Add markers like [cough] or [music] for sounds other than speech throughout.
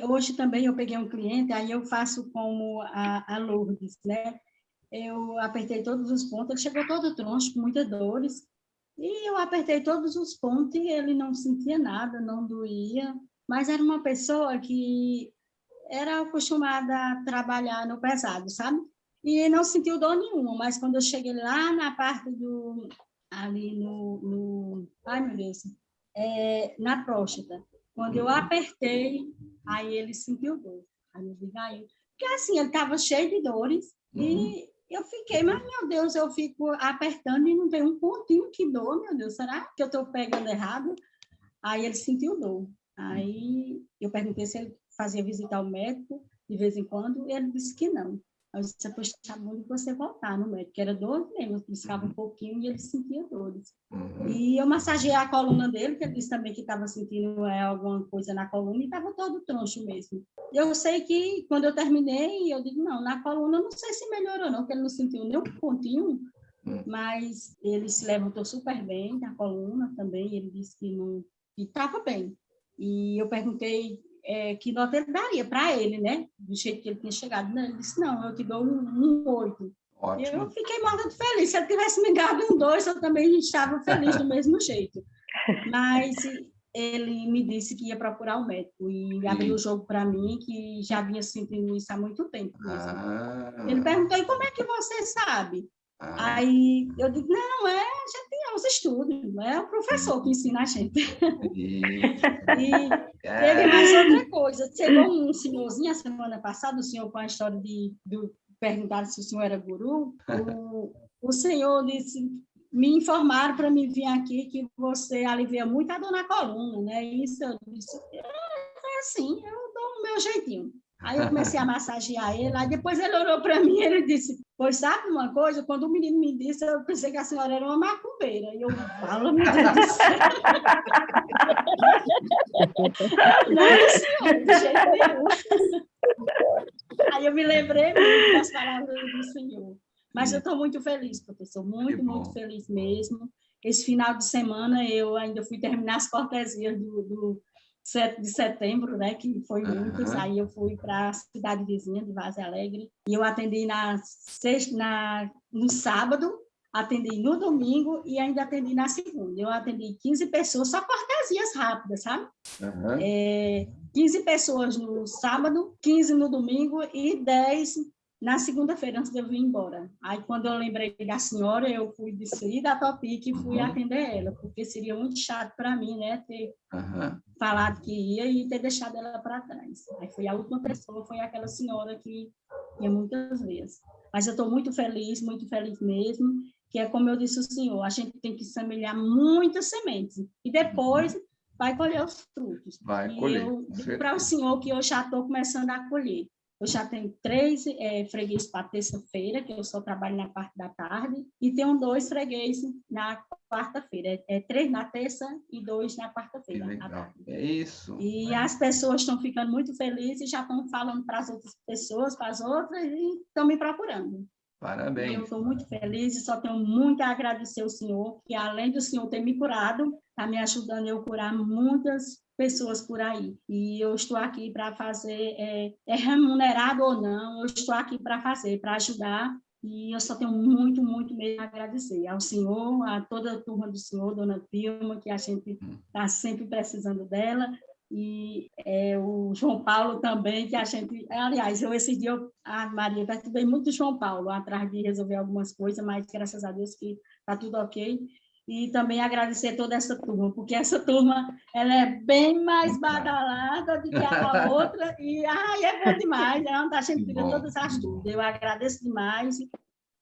É, hoje também eu peguei um cliente, aí eu faço como a, a Lourdes, né? Eu apertei todos os pontos, ele chegou todo troncho, com muitas dores, e eu apertei todos os pontos e ele não sentia nada, não doía, mas era uma pessoa que era acostumada a trabalhar no pesado, sabe? E não sentiu dor nenhuma, mas quando eu cheguei lá na parte do... ali no... no ai, meu Deus, é, na próstata, quando eu apertei, aí ele sentiu dor. Aí eu digo, aí... Porque assim, ele estava cheio de dores uhum. e eu fiquei, mas meu Deus, eu fico apertando e não tem um pontinho que dor, meu Deus, será que eu estou pegando errado? Aí ele sentiu dor. Aí eu perguntei se ele fazia visitar o médico de vez em quando, e ele disse que não. Eu disse, poxa, tá bom de você voltar no médico, era dor mesmo, eu piscava um uhum. pouquinho e ele sentia dores. Uhum. E eu massageei a coluna dele, que ele disse também que estava sentindo é, alguma coisa na coluna, e estava todo troncho mesmo. Eu sei que, quando eu terminei, eu digo, não, na coluna, não sei se melhorou não, porque ele não sentiu nem um pontinho, uhum. mas ele se levantou super bem na coluna também, ele disse que não estava bem. E eu perguntei é, que nota ele daria para ele, né? Do jeito que ele tinha chegado. Ele disse, não, eu te dou um, oito. Um eu fiquei morta de feliz. Se ele tivesse me dado um dois, eu também estava feliz do mesmo jeito. [laughs] Mas ele me disse que ia procurar o um médico e abriu o jogo para mim, que já vinha sentindo isso há muito tempo. Ah. Ele perguntou, e como é que você sabe? Ah. Aí eu digo, não, é, a gente os estudos, é o professor que ensina a gente. [laughs] E, teve mais outra coisa, chegou um senhorzinho a semana passada, o senhor com a história de, de perguntar se o senhor era guru, o, o senhor disse, me informaram para me vir aqui que você alivia muito a dor na coluna, né? Isso eu disse, é, é assim, eu dou o meu jeitinho. Aí eu comecei a massagear ele, aí depois ele olhou para mim e ele disse, pois sabe uma coisa? Quando o menino me disse, eu pensei que a senhora era uma macumbeira. E eu, falo, meu Deus do céu. [laughs] Não, senhor, de jeito nenhum. Aí eu me lembrei muito das palavras do senhor. Mas eu estou muito feliz, professor, muito, muito feliz mesmo. Esse final de semana eu ainda fui terminar as cortesias do, do 7 de setembro, né, que foi muitos, uhum. aí eu fui para a cidade vizinha de Vaz Alegre, e eu atendi na sexta, na, no sábado, atendi no domingo e ainda atendi na segunda. Eu atendi 15 pessoas, só cortesias rápidas, sabe? Uhum. É, 15 pessoas no sábado, 15 no domingo e 10 na segunda-feira, antes de eu vir embora. Aí, quando eu lembrei da senhora, eu fui descer da Topic e fui uhum. atender ela, porque seria muito chato para mim, né, ter uhum. falado que ia e ter deixado ela para trás. Aí foi a última pessoa, foi aquela senhora que ia muitas vezes. Mas eu estou muito feliz, muito feliz mesmo, que é como eu disse ao senhor, a gente tem que semelhar muitas sementes, e depois uhum. vai colher os frutos. Vai e colher. eu digo para o senhor que eu já estou começando a colher. Eu já tenho três é, freguês para terça-feira, que eu só trabalho na parte da tarde, e tenho dois fregueses na quarta-feira. É, é, três na terça e dois na quarta-feira. É isso. E é. as pessoas estão ficando muito felizes, já estão falando para as outras pessoas, para as outras, e estão me procurando. Parabéns. Eu estou muito feliz e só tenho muito a agradecer ao senhor, que além do senhor ter me curado, está me ajudando a eu curar muitas pessoas por aí. E eu estou aqui para fazer, é, é remunerado ou não, eu estou aqui para fazer, para ajudar e eu só tenho muito, muito mesmo a agradecer ao senhor, a toda a turma do senhor, dona Vilma, que a gente está sempre precisando dela, e é, o João Paulo também, que a gente... Aliás, eu esse dia, eu, a Maria, perturbei muito o João Paulo, atrás de resolver algumas coisas, mas graças a Deus que está tudo ok. E também agradecer toda essa turma, porque essa turma ela é bem mais badalada do que a outra, e ai, é bom demais, é a gente tira todas as dúvidas. Eu agradeço demais,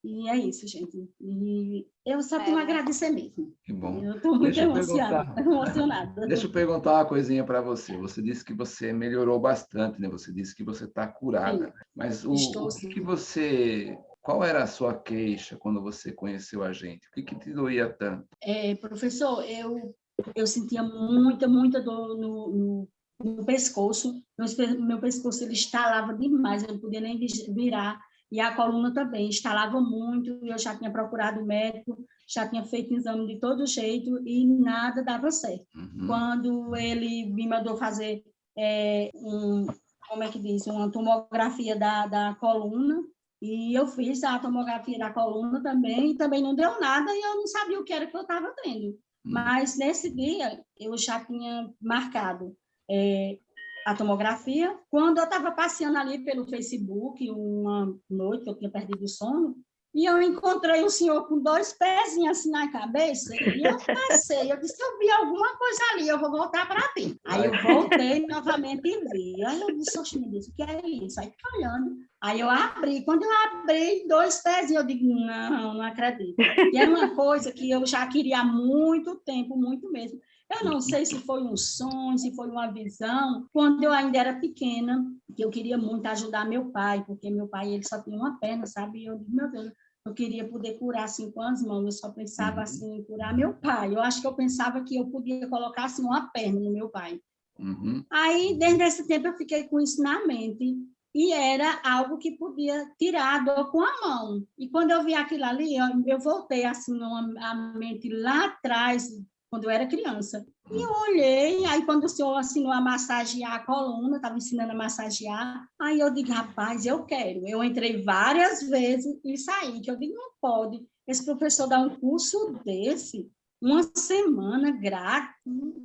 e é isso, gente. E eu só tenho é. a agradecer mesmo. Que bom. Eu estou muito emocionada, [laughs] emocionada. Deixa eu perguntar uma coisinha para você. Você disse que você melhorou bastante, né? Você disse que você está curada. Sim. Mas o, Estou, o que, que você qual era a sua queixa quando você conheceu a gente? O que, que te doía tanto? É, professor, eu, eu sentia muita, muita dor no, no, no pescoço. Meu, meu pescoço ele estalava demais, eu não podia nem virar. E a coluna também estalava muito. Eu já tinha procurado médico, já tinha feito exame de todo jeito e nada dava certo. Uhum. Quando ele me mandou fazer é, um, como é que diz, uma tomografia da, da coluna, e eu fiz a tomografia da coluna também, e também não deu nada, e eu não sabia o que era que eu estava tendo. Hum. Mas nesse dia, eu já tinha marcado é, a tomografia. Quando eu estava passeando ali pelo Facebook, uma noite que eu tinha perdido o sono, e eu encontrei um senhor com dois pezinhos assim na cabeça, e eu passei, eu disse, eu vi alguma coisa ali, eu vou voltar para ti. Aí eu voltei novamente e vi. Aí eu disse, oxe, me disse, o que é isso? Aí fica olhando. Aí eu abri, quando eu abri dois pezinhos, eu digo, não, não acredito. E era uma coisa que eu já queria há muito tempo, muito mesmo. Eu não sei se foi um sonho, se foi uma visão. Quando eu ainda era pequena, que eu queria muito ajudar meu pai, porque meu pai ele só tinha uma perna, sabe? E eu digo, meu Deus, eu queria poder curar assim com as mãos. Eu só pensava uhum. assim em curar meu pai. Eu acho que eu pensava que eu podia colocar assim uma perna no meu pai. Uhum. Aí, desde esse tempo, eu fiquei com isso na mente e era algo que podia tirar a dor com a mão. E quando eu vi aquilo ali, eu, eu voltei assim a mente lá atrás, quando eu era criança. E eu olhei, aí quando o senhor assinou a massagear a coluna, estava ensinando a massagear, aí eu digo, rapaz, eu quero. Eu entrei várias vezes e saí, que eu digo, não pode. Esse professor dá um curso desse, uma semana grátis,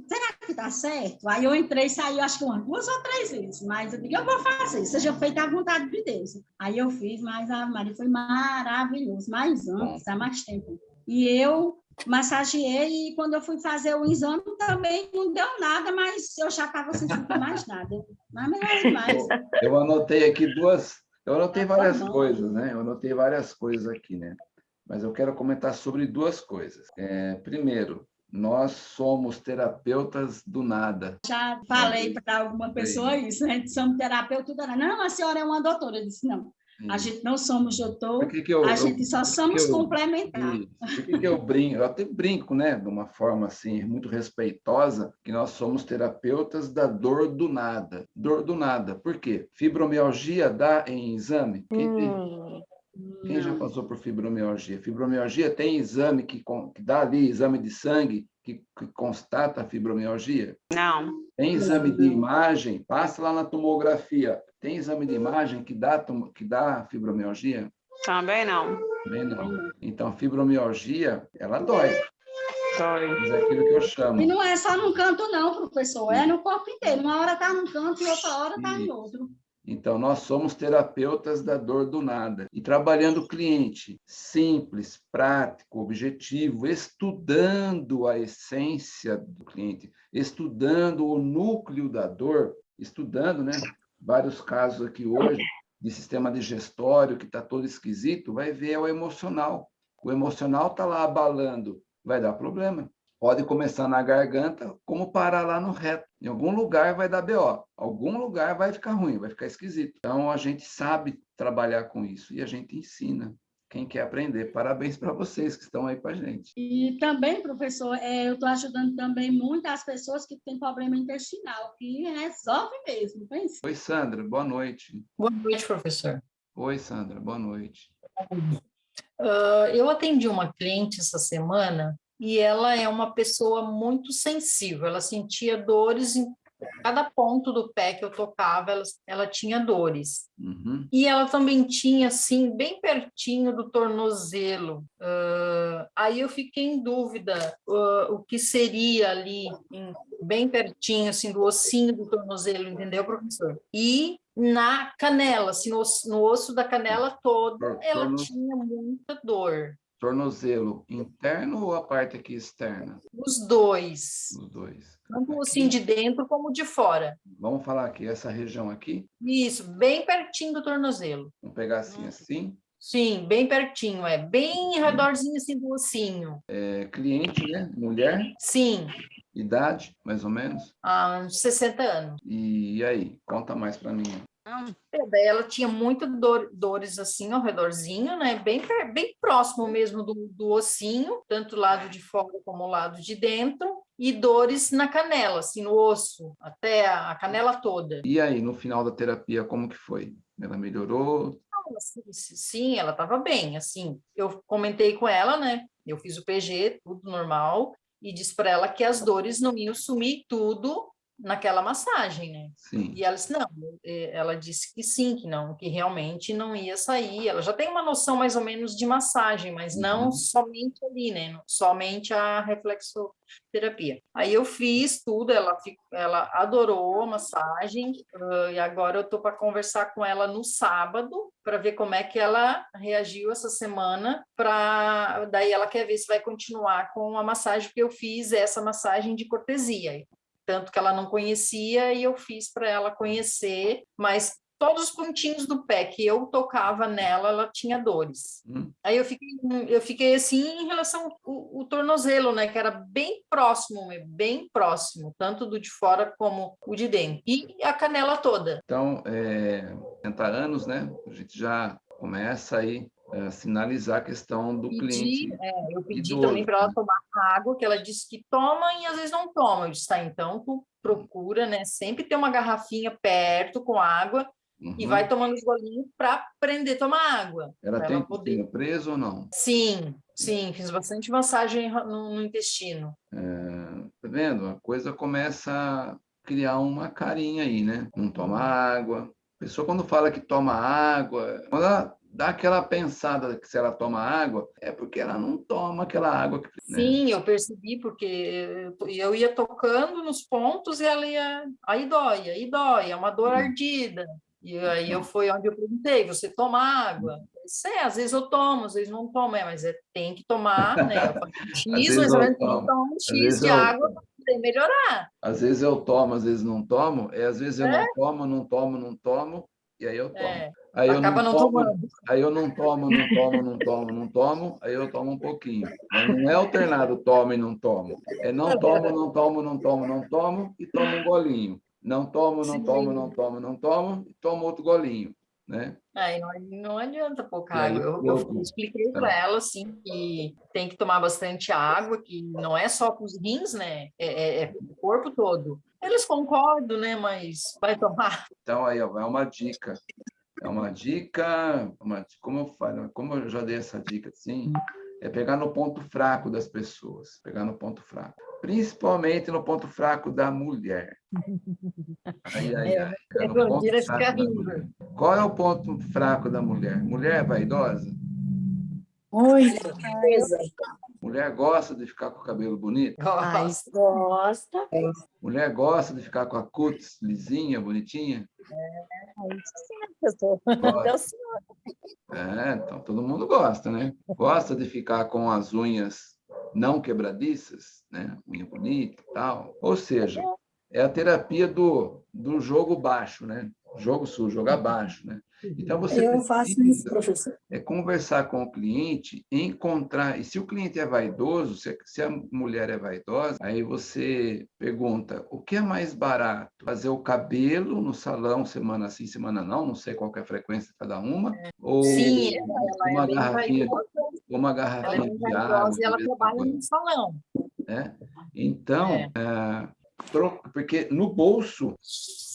será que está certo? Aí eu entrei e saí, acho que umas duas ou três vezes, mas eu digo, eu vou fazer, seja feita à vontade de Deus. Aí eu fiz, mas a Maria foi maravilhoso, mais antes, há mais tempo. E eu massageei e quando eu fui fazer o exame também não deu nada, mas eu já estava sentindo mais nada. Mas melhor mais. Eu anotei aqui duas, eu anotei tá várias coisas, né? Eu anotei várias coisas aqui, né? Mas eu quero comentar sobre duas coisas. É, primeiro, nós somos terapeutas do nada. Já falei para alguma pessoa isso, né? Somos terapeutas do nada. Não, a senhora é uma doutora. Eu disse, não, a gente não somos doutor, que que eu, a gente só somos complementares. Por que, que eu brinco? Eu até brinco, né, de uma forma assim, muito respeitosa, que nós somos terapeutas da dor do nada. Dor do nada. Por quê? Fibromialgia dá em exame? Quem, hum. tem, quem já passou por fibromialgia? Fibromialgia tem exame que, que dá ali, exame de sangue, que, que, constata a fibromialgia? Não. Tem exame de imagem? Passa lá na tomografia. Tem exame de imagem que dá, que dá fibromialgia? Também não. Também não. Então, fibromialgia, ela dói. Dói. Mas é aquilo que eu chamo. E não é só num canto, não, professor. É no corpo inteiro. Uma hora está num canto e outra hora está em outro. Então, nós somos terapeutas da dor do nada. E trabalhando o cliente simples, prático, objetivo, estudando a essência do cliente, estudando o núcleo da dor, estudando, né? Vários casos aqui hoje de sistema digestório que está todo esquisito, vai ver é o emocional. O emocional está lá abalando, vai dar problema. Pode começar na garganta, como parar lá no reto. Em algum lugar vai dar BO, algum lugar vai ficar ruim, vai ficar esquisito. Então, a gente sabe trabalhar com isso e a gente ensina quem quer aprender. Parabéns para vocês que estão aí com a gente. E também, professor, é, eu estou ajudando também muitas pessoas que têm problema intestinal, que resolve mesmo, pense. Oi, Sandra, boa noite. Boa noite, professor. Oi, Sandra, boa noite. Uh, eu atendi uma cliente essa semana e ela é uma pessoa muito sensível, ela sentia dores em cada ponto do pé que eu tocava, ela, ela tinha dores. Uhum. E ela também tinha, assim, bem pertinho do tornozelo. Uh, aí eu fiquei em dúvida uh, o que seria ali, em, bem pertinho, assim, do ossinho do tornozelo, entendeu, professor? E na canela, assim, no osso, no osso da canela toda, ela tinha muita dor. Tornozelo interno ou a parte aqui externa? Os dois. Os dois. Tanto assim de dentro como de fora. Vamos falar aqui, essa região aqui? Isso, bem pertinho do tornozelo. Vamos pegar assim, assim? Sim, bem pertinho, é bem redorzinho assim do ossinho. É, cliente, né? Mulher? Sim. Idade, mais ou menos? Ah, uns 60 anos. E aí, conta mais para mim. É, ela tinha muito dor, dores assim ao redorzinho, né? Bem, bem próximo mesmo do, do ossinho, tanto o lado de fora como o lado de dentro, e dores na canela, assim, no osso, até a canela toda. E aí, no final da terapia, como que foi? Ela melhorou? Sim, ela estava bem, assim. Eu comentei com ela, né? Eu fiz o PG, tudo normal, e disse para ela que as dores não iam sumir tudo naquela massagem, né? Sim. E ela disse, não, ela disse que sim, que não, que realmente não ia sair. Ela já tem uma noção mais ou menos de massagem, mas não uhum. somente ali, né? Somente a reflexoterapia. Aí eu fiz tudo, ela, ela adorou a massagem, e agora eu tô para conversar com ela no sábado, para ver como é que ela reagiu essa semana, para daí ela quer ver se vai continuar com a massagem, porque eu fiz essa massagem de cortesia tanto que ela não conhecia e eu fiz para ela conhecer, mas todos os pontinhos do pé que eu tocava nela, ela tinha dores. Hum. Aí eu fiquei, eu fiquei assim em relação ao, ao, tornozelo, né, que era bem próximo, bem próximo, tanto do de fora como o de dentro. E a canela toda. Então, é, 60 anos, né, a gente já começa aí é, sinalizar a questão do pedi, cliente. É, eu pedi também para ela tomar água, que ela disse que toma e às vezes não toma. Eu disse, tá, então tu procura, né? Sempre ter uma garrafinha perto com água uhum. e vai tomando os golinhos para aprender a tomar água. Ela tem ela poder... preso ou não? Sim, sim, fiz bastante massagem no, no intestino. É, tá vendo? A coisa começa a criar uma carinha aí, né? Não toma água. A pessoa quando fala que toma água, quando ela dá aquela pensada que se ela toma água, é porque ela não toma aquela água. Que, né? Sim, eu percebi, porque eu ia tocando nos pontos e ela ia... Aí dói, aí dói, é uma dor hum. ardida. E aí eu fui onde eu perguntei, você toma água? É, às vezes eu tomo, às vezes não tomo, é, mas é, tem que tomar, né? [laughs] X, mas eu tem que tomar um X de eu... água para poder melhorar. Às vezes eu tomo, às vezes não tomo, é, às vezes eu é? não tomo, não tomo, não tomo, e aí eu tomo. É. Aí eu Acaba não, tomo, tomando. Aí eu não tomo, não tomo, não tomo, não tomo, aí eu tomo um pouquinho. Mas não é alternado tomo e não tomo. É não tomo, não tomo, não tomo, não tomo e tomo um golinho. Não tomo, não Sim. tomo, não tomo, não tomo e tomo outro golinho. Né? Aí não, não adianta pouca água. Eu, eu, expliquei para é. ela assim que tem que tomar bastante água, que não é só para os rins, né? É, é, é o corpo todo. Eles concordam, né? Mas vai tomar. Então, aí, ó, é uma dica. É uma dica, uma, como eu falo, como eu já dei essa dica assim, é pegar no ponto fraco das pessoas, pegar no ponto fraco. Principalmente no ponto fraco da mulher. Ai, ai, ai. É, Qual é o ponto fraco da mulher? Mulher é vaidosa? Muito. Mulher gosta de ficar com o cabelo bonito? Gosta. gosta. Mulher gosta de ficar com a cutis lisinha, bonitinha? É, isso sim, professor. É, então todo mundo gosta, né? Gosta de ficar com as unhas não quebradiças, né? Unha bonita e tal. Ou seja, é a terapia do, do jogo baixo, né? Jogo sujo, jogar baixo, né? Então, você Eu faço isso, professor. É conversar com o cliente, encontrar... E se o cliente é vaidoso, se, a mulher é vaidosa, aí você pergunta, o que é mais barato? Fazer o cabelo no salão semana sim, semana não, não sei qual é a frequência de cada uma, ou sim, uma, é garrafinha, uma garrafinha ela é de água. E ela trabalha no salão. É? Então, é. É, porque no bolso,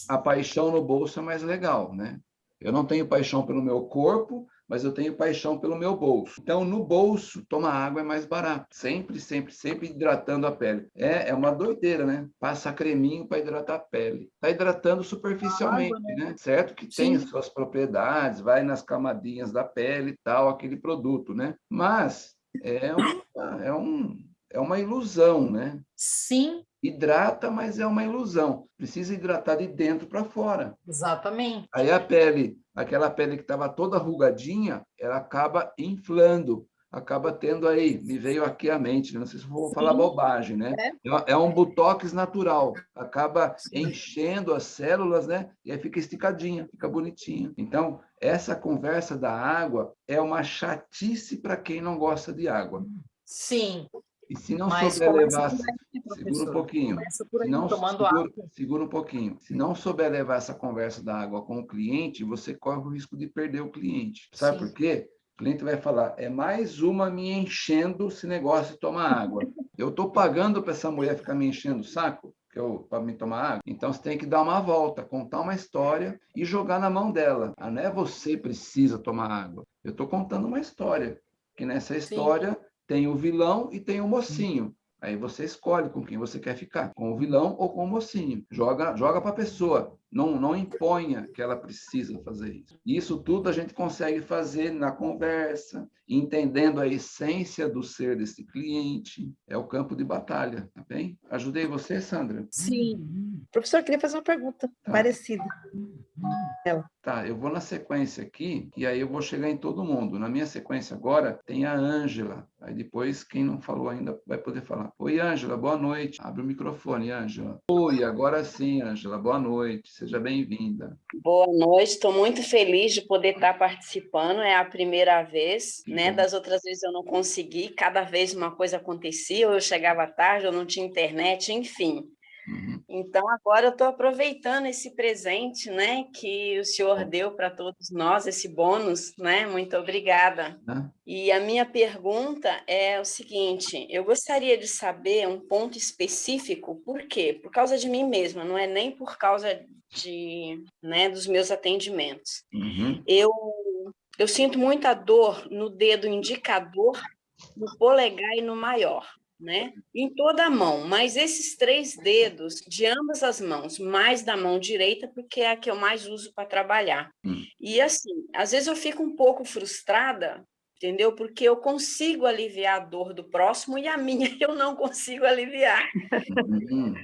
a paixão no bolso é mais legal, né? Eu não tenho paixão pelo meu corpo, mas eu tenho paixão pelo meu bolso. Então, no bolso, tomar água é mais barato. Sempre, sempre, sempre hidratando a pele. É, é uma doideira, né? Passa creminho para hidratar a pele. Está hidratando superficialmente, água, né? né? Certo que Sim. tem as suas propriedades, vai nas camadinhas da pele e tal, aquele produto, né? Mas é uma, é um, é uma ilusão, né? Sim, hidrata, mas é uma ilusão. Precisa hidratar de dentro para fora. Exatamente. Aí a pele, aquela pele que estava toda arrugadinha, ela acaba inflando, acaba tendo aí, me veio aqui a mente, não sei se vou Sim. falar bobagem, né? É. é. é um botox natural, acaba enchendo as células, né? E aí fica esticadinha, fica bonitinha. Então, essa conversa da água é uma chatice para quem não gosta de água. Sim, e se não Mas souber levar... Segura um pouquinho. Aí, não, segura, água. segura um pouquinho. Se não souber levar essa conversa da água com o cliente, você corre o risco de perder o cliente. Sabe Sim. por quê? O cliente vai falar, é mais uma me enchendo esse negócio de tomar água. Eu estou pagando para essa mulher ficar me enchendo o saco para me tomar água. Então, você tem que dar uma volta, contar uma história e jogar na mão dela. Ah, não é você precisa tomar água. Eu estou contando uma história, que nessa história... Sim tem o vilão e tem o mocinho. Aí você escolhe com quem você quer ficar, com o vilão ou com o mocinho. Joga, joga para a pessoa. Não, não imponha que ela precisa fazer isso. Isso tudo a gente consegue fazer na conversa, entendendo a essência do ser desse cliente. É o campo de batalha, tá bem? Ajudei você, Sandra? Sim. Professor, eu queria fazer uma pergunta tá. parecida. Ela. Tá, eu vou na sequência aqui, e aí eu vou chegar em todo mundo. Na minha sequência agora, tem a Ângela. Aí depois, quem não falou ainda vai poder falar. Oi, Ângela, boa noite. Abre o microfone, Ângela. Oi, agora sim, Ângela, boa noite. Seja bem-vinda. Boa noite, estou muito feliz de poder estar participando. É a primeira vez, né? Das outras vezes eu não consegui, cada vez uma coisa acontecia, ou eu chegava tarde, ou não tinha internet, enfim. Uhum. Então, agora eu estou aproveitando esse presente né, que o senhor deu para todos nós, esse bônus, né? Muito obrigada. Uhum. E a minha pergunta é o seguinte, eu gostaria de saber um ponto específico, por quê? Por causa de mim mesma, não é nem por causa de, né, dos meus atendimentos. Uhum. Eu, eu sinto muita dor no dedo indicador, no polegar e no maior né? Em toda a mão, mas esses três dedos de ambas as mãos, mais da mão direita, porque é a que eu mais uso para trabalhar. Hum. E assim, às vezes eu fico um pouco frustrada, entendeu? Porque eu consigo aliviar a dor do próximo e a minha [laughs] eu não consigo aliviar. Hum.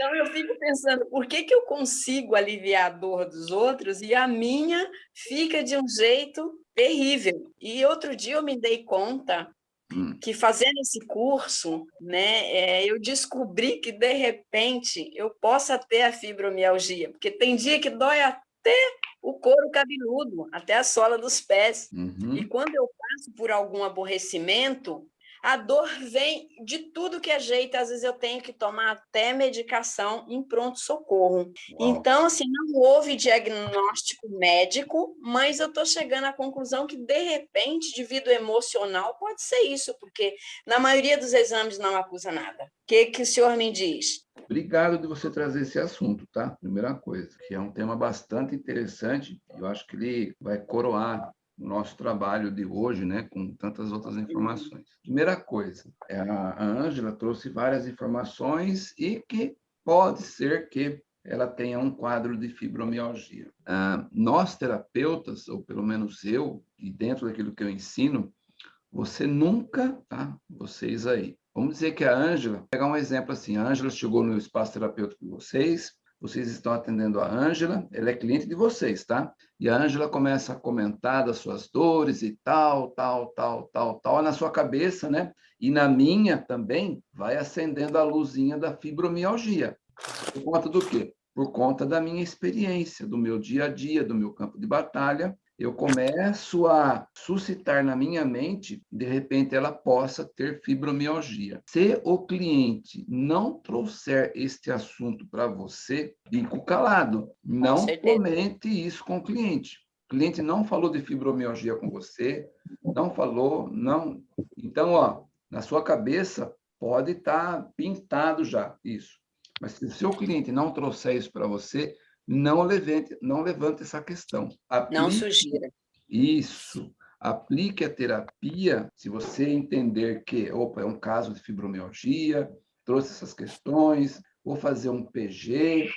Então eu fico pensando, por que, que eu consigo aliviar a dor dos outros e a minha fica de um jeito terrível? E outro dia eu me dei conta. Que fazendo esse curso, né, é, eu descobri que, de repente, eu possa ter a fibromialgia, porque tem dia que dói até o couro cabeludo, até a sola dos pés. Uhum. E quando eu passo por algum aborrecimento, a dor vem de tudo que é jeito, às vezes eu tenho que tomar até medicação em pronto-socorro. Então, assim, não houve diagnóstico médico, mas eu estou chegando à conclusão que, de repente, devido emocional, pode ser isso, porque na maioria dos exames não acusa nada. O que, que o senhor me diz? Obrigado de você trazer esse assunto, tá? Primeira coisa, que é um tema bastante interessante, eu acho que ele vai coroar o nosso trabalho de hoje, né, com tantas outras informações. Primeira coisa, é a Ângela trouxe várias informações e que pode ser que ela tenha um quadro de fibromialgia. Ah, nós, terapeutas, ou pelo menos eu, e dentro daquilo que eu ensino, você nunca, tá? Vocês aí. Vamos dizer que a Ângela, pegar um exemplo assim, a Ângela chegou no espaço terapêutico de vocês, vocês estão atendendo a Ângela, ela é cliente de vocês, tá? E a Ângela começa a comentar das suas dores e tal, tal, tal, tal, tal, na sua cabeça, né? E na minha também vai acendendo a luzinha da fibromialgia. Por conta do quê? Por conta da minha experiência, do meu dia a dia, do meu campo de batalha, eu começo a suscitar na minha mente, de repente ela possa ter fibromialgia. Se o cliente não trouxer este assunto para você, fico calado. Não comente isso com o cliente. O cliente não falou de fibromialgia com você, não falou, não. Então, ó, na sua cabeça pode estar tá pintado já isso. Mas se o seu cliente não trouxer isso para você, não levante, não levante essa questão. Aplique, não sugira. Isso. Aplique a terapia se você entender que, opa, é um caso de fibromialgia, trouxe essas questões, vou fazer um PG,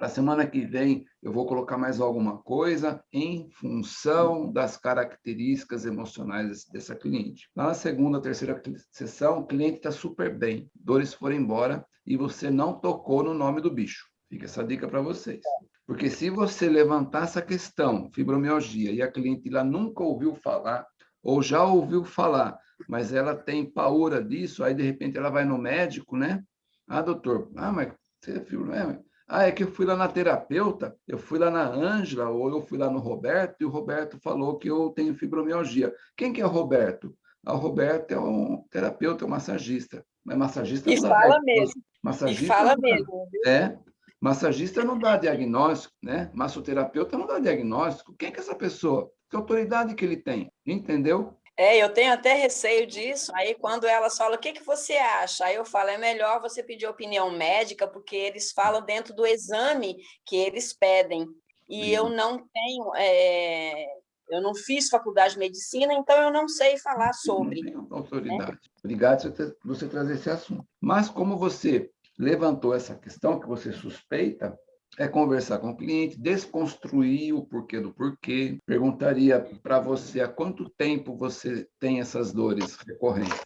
para a semana que vem eu vou colocar mais alguma coisa em função das características emocionais dessa cliente. Na segunda, terceira sessão, o cliente está super bem, dores foram embora e você não tocou no nome do bicho. Fica essa dica para vocês. Porque se você levantar essa questão, fibromialgia, e a cliente lá nunca ouviu falar, ou já ouviu falar, mas ela tem paura disso, aí de repente ela vai no médico, né? Ah, doutor, ah, mas você é fibromialgia? Ah, é que eu fui lá na terapeuta, eu fui lá na Ângela, ou eu fui lá no Roberto, e o Roberto falou que eu tenho fibromialgia. Quem que é o Roberto? Ah, o Roberto é um terapeuta, é um massagista. Mas massagista e fala mesmo. Massagista e fala mesmo. É, Massagista não dá diagnóstico, né? Massoterapeuta não dá diagnóstico. Quem é que é essa pessoa? Que autoridade que ele tem? Entendeu? É, eu tenho até receio disso. Aí, quando elas falam, o que, que você acha? Aí eu falo, é melhor você pedir opinião médica, porque eles falam dentro do exame que eles pedem. E eu não tenho é, Eu não fiz faculdade de medicina, então eu não sei falar sobre. Não tem autoridade. Né? Obrigado por você trazer esse assunto. Mas como você levantou essa questão que você suspeita, é conversar com o cliente, desconstruir o porquê do porquê. Perguntaria para você há quanto tempo você tem essas dores recorrentes,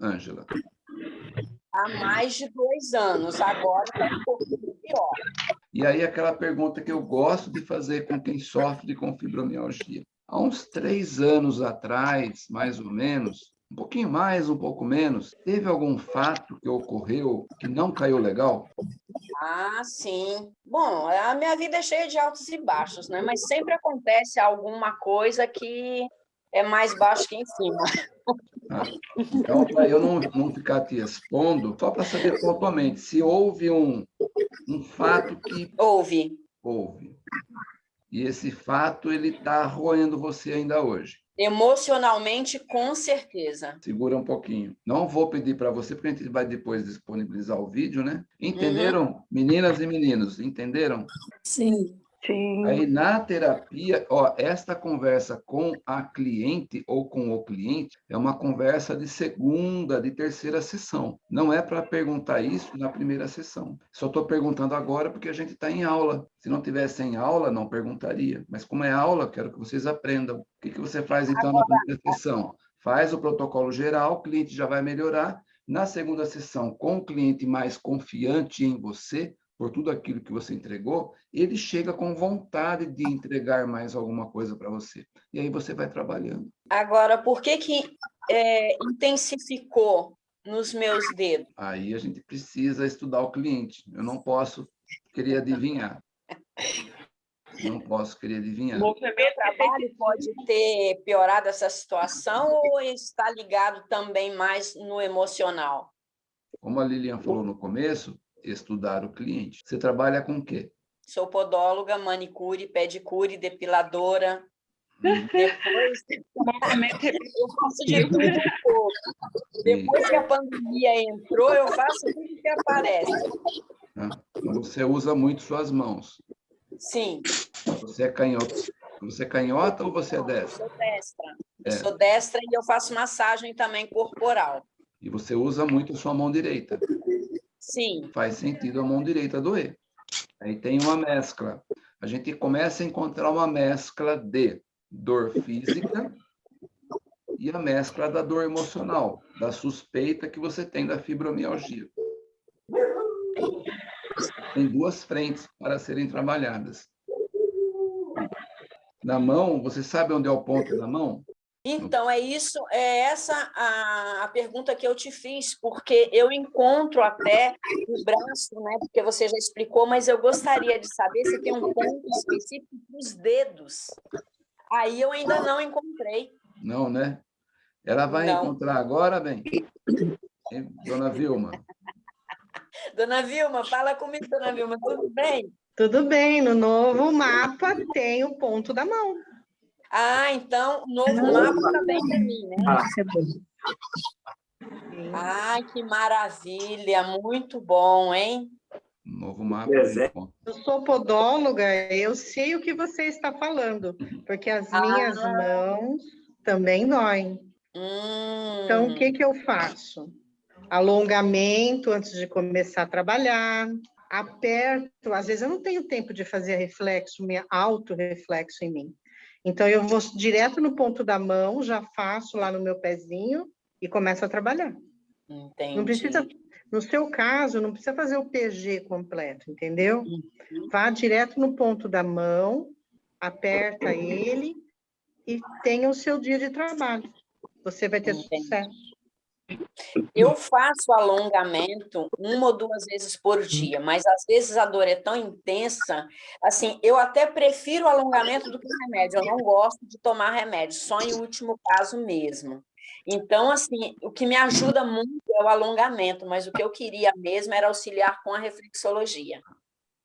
Ângela? Há mais de dois anos, agora está um pouquinho pior. E aí aquela pergunta que eu gosto de fazer com quem sofre com fibromialgia. Há uns três anos atrás, mais ou menos, um pouquinho mais, um pouco menos, teve algum fato que ocorreu que não caiu legal? Ah, sim. Bom, a minha vida é cheia de altos e baixos, né? Mas sempre acontece alguma coisa que é mais baixo que em cima. Ah, então, para eu não, não ficar te expondo, só para saber pontualmente, se houve um, um fato que... Houve. Houve. E esse fato, ele está roendo você ainda hoje. Emocionalmente, com certeza. Segura um pouquinho. Não vou pedir para você, porque a gente vai depois disponibilizar o vídeo, né? Entenderam, uhum. meninas e meninos? Entenderam? Sim. Sim. Aí, na terapia, ó, esta conversa com a cliente ou com o cliente é uma conversa de segunda, de terceira sessão. Não é para perguntar isso na primeira sessão. Só estou perguntando agora porque a gente está em aula. Se não tivesse em aula, não perguntaria. Mas como é aula, quero que vocês aprendam. O que, que você faz, então, agora... na primeira sessão? Faz o protocolo geral, o cliente já vai melhorar. Na segunda sessão, com o cliente mais confiante em você, por tudo aquilo que você entregou, ele chega com vontade de entregar mais alguma coisa para você. E aí você vai trabalhando. Agora, por que que é, intensificou nos meus dedos? Aí a gente precisa estudar o cliente. Eu não posso querer adivinhar. Não posso querer adivinhar. O meu trabalho pode ter piorado essa situação ou está ligado também mais no emocional? Como a Lilian falou no começo, estudar o cliente. Você trabalha com o quê? Sou podóloga, manicure, pedicure, depiladora. Hum. Depois, [laughs] eu faço de tudo um pouco. Depois que a pandemia entrou, eu faço tudo que aparece. Você usa muito suas mãos. Sim. Você é canhota. Você é canhota ou você é destra? Eu sou destra. É. Eu sou destra e eu faço massagem também corporal. E você usa muito a sua mão direita. Sim. Faz sentido a mão direita doer. Aí tem uma mescla. A gente começa a encontrar uma mescla de dor física e a mescla da dor emocional, da suspeita que você tem da fibromialgia. Tem duas frentes para serem trabalhadas. Na mão, você sabe onde é o ponto da mão? Então, é isso, é essa a, a, pergunta que eu te fiz, porque eu encontro até o braço, né? Porque você já explicou, mas eu gostaria de saber se tem um ponto específico dos dedos. Aí eu ainda não encontrei. Não, né? Ela vai não. encontrar agora, bem? Dona Vilma. Dona Vilma, fala comigo, Dona Vilma, tudo bem? Tudo bem, no novo mapa tem o ponto da mão. Ah, então, novo mapa também para mim, né? Ah, é. Ai, que maravilha, muito bom, hein? Novo mapa. Eu sou podóloga, eu sei o que você está falando, porque as ah. minhas mãos também doem. Hum. Então, o que, que eu faço? Alongamento antes de começar a trabalhar, aperto, às vezes eu não tenho tempo de fazer reflexo, auto-reflexo em mim. Então, eu vou direto no ponto da mão, já faço lá no meu pezinho e começo a trabalhar. Entendi. Não precisa, no seu caso, não precisa fazer o PG completo, entendeu? Uhum. Vá direto no ponto da mão, aperta ele e tenha o seu dia de trabalho. Você vai ter Entendi. sucesso. Eu faço alongamento uma ou duas vezes por dia, mas às vezes a dor é tão intensa, assim, eu até prefiro o alongamento do que remédio, eu não gosto de tomar remédio, só em último caso mesmo. Então, assim, o que me ajuda muito é o alongamento, mas o que eu queria mesmo era auxiliar com a reflexologia.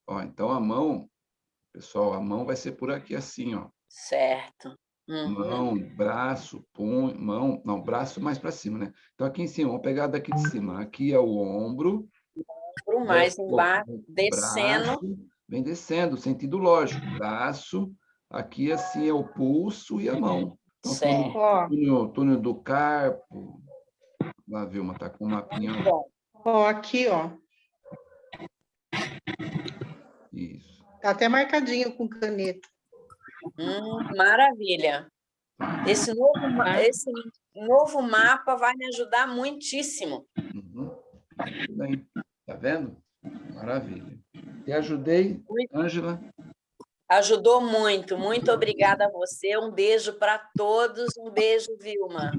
Ó, então a mão, pessoal, a mão vai ser por aqui assim, ó. Certo. Uhum. Mão, braço, punho, mão, não, braço mais para cima, né? Então, aqui em cima, vamos pegar daqui de cima. Aqui é o ombro. Ombro mais embaixo, descendo. Braço, vem descendo, sentido lógico. Braço, Aqui, assim, é o pulso e a mão. Então, Certo. Ó, túnel, túnel do carpo. Lá, Vilma, tá com o mapinha. Bom, ó, aqui, ó. Isso. Tá até marcadinho com caneta. Hum, maravilha. Esse novo, esse novo mapa vai me ajudar muitíssimo. Uhum. Bem. Tá vendo? Maravilha. Te ajudei. Ângela? Ajudou muito. Muito obrigada a você. Um beijo para todos. Um beijo, Vilma.